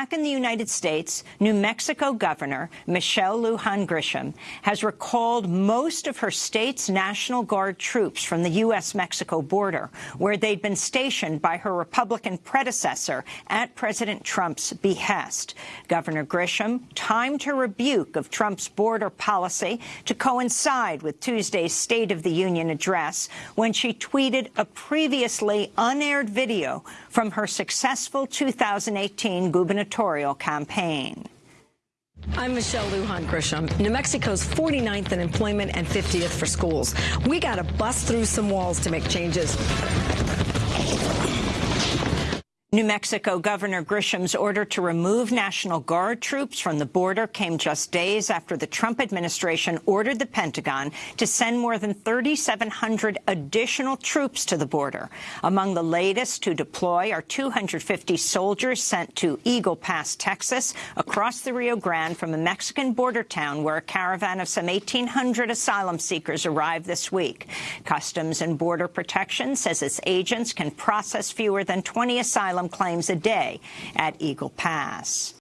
back in the United States, New Mexico Governor Michelle Lujan Grisham has recalled most of her state's National Guard troops from the U.S.-Mexico border, where they'd been stationed by her Republican predecessor at President Trump's behest. Governor Grisham timed her rebuke of Trump's border policy to coincide with Tuesday's State of the Union address when she tweeted a previously unaired video from her successful 2018 gubernatorial campaign. I'm Michelle Lujan Grisham, New Mexico's 49th in employment and 50th for schools. We got to bust through some walls to make changes. New Mexico Governor Grisham's order to remove National Guard troops from the border came just days after the Trump administration ordered the Pentagon to send more than 3,700 additional troops to the border. Among the latest to deploy are 250 soldiers sent to Eagle Pass, Texas, across the Rio Grande from a Mexican border town where a caravan of some 1,800 asylum seekers arrived this week. Customs and Border Protection says its agents can process fewer than 20 asylum claims a day at Eagle Pass.